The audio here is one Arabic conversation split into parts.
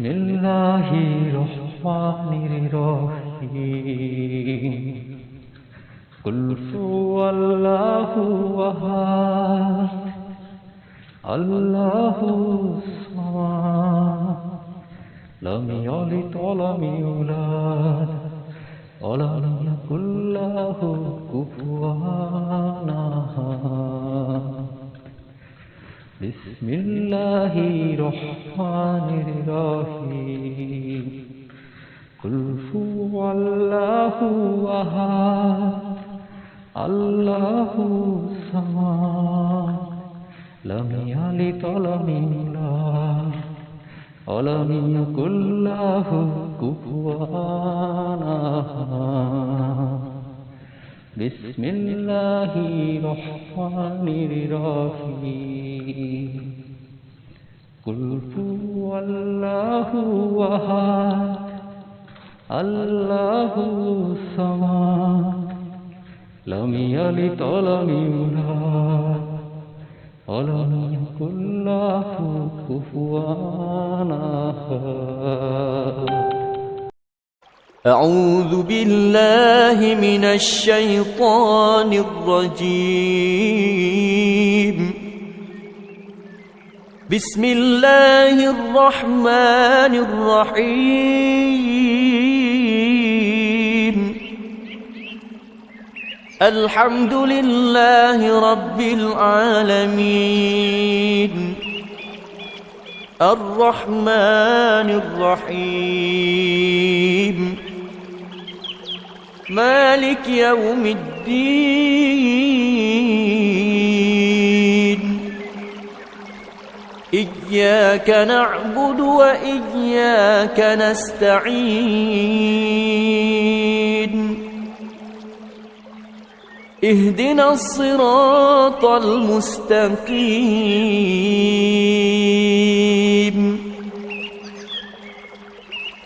بسم الله الرحمن الرحيم قل هو الله أحد الله الصمد لم يلد ولم يولد ولم يكن له كفوا أحد بسم الله الرحمن الرحيم قل هو الله أحد الله الصمد لم يلد ولم يولد ولم يكن له كفوا أحد بسم الله الرحمن الرحيم. قل هو الله أحد. الله الصمد. لم يلد ولم يولد. ولم يكن له كفوا أحد. أعوذ بالله من الشيطان الرجيم. بسم الله الرحمن الرحيم. الحمد لله رب العالمين. الرحمن الرحيم. مالك يوم الدين. إياك نعبد وإياك نستعين. اهدنا الصراط المستقيم.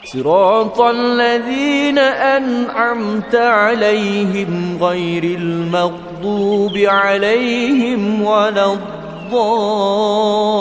صراط الذين أنعمت عليهم غير المغضوب عليهم ولا الضالين.